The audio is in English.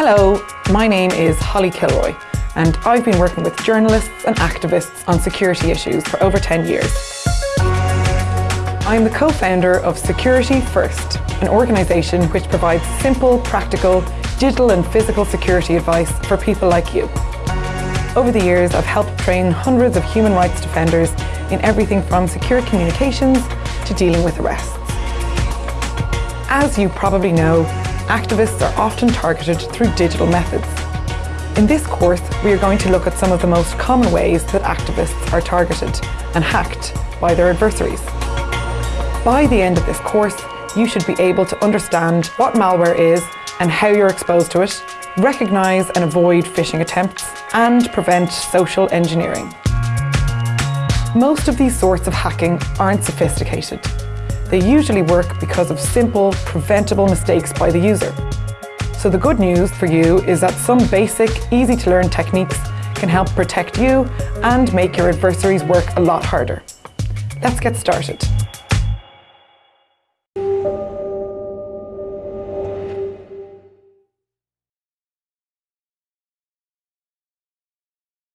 Hello, my name is Holly Kilroy and I've been working with journalists and activists on security issues for over 10 years. I'm the co-founder of Security First, an organisation which provides simple, practical, digital and physical security advice for people like you. Over the years, I've helped train hundreds of human rights defenders in everything from secure communications to dealing with arrests. As you probably know, activists are often targeted through digital methods. In this course, we are going to look at some of the most common ways that activists are targeted and hacked by their adversaries. By the end of this course, you should be able to understand what malware is and how you're exposed to it, recognise and avoid phishing attempts, and prevent social engineering. Most of these sorts of hacking aren't sophisticated. They usually work because of simple, preventable mistakes by the user. So the good news for you is that some basic, easy to learn techniques can help protect you and make your adversaries work a lot harder. Let's get started.